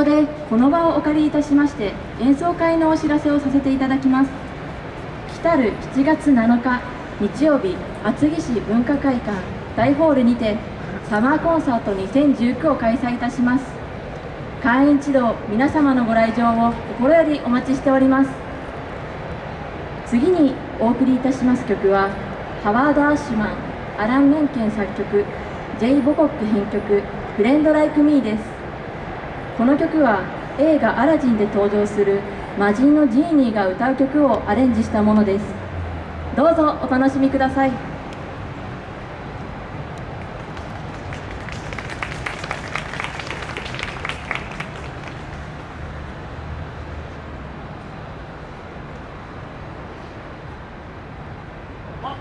こでこの場をお借りいたしまして演奏会のお知らせをさせていただきます。来る7月7日日曜日厚木市文化会館大ホールにてサマーコンサート2019を開催いたします。会員一同皆様のご来場を心よりお待ちしております。次にお送りいたします曲はハワード・アッシュマンアラン・メンケン作曲ジェイ・ボコック編曲「フレンド・ライク・ミー」です。この曲は映画「アラジン」で登場する魔人のジーニーが歌う曲をアレンジしたものです。どうぞお楽しみください。あ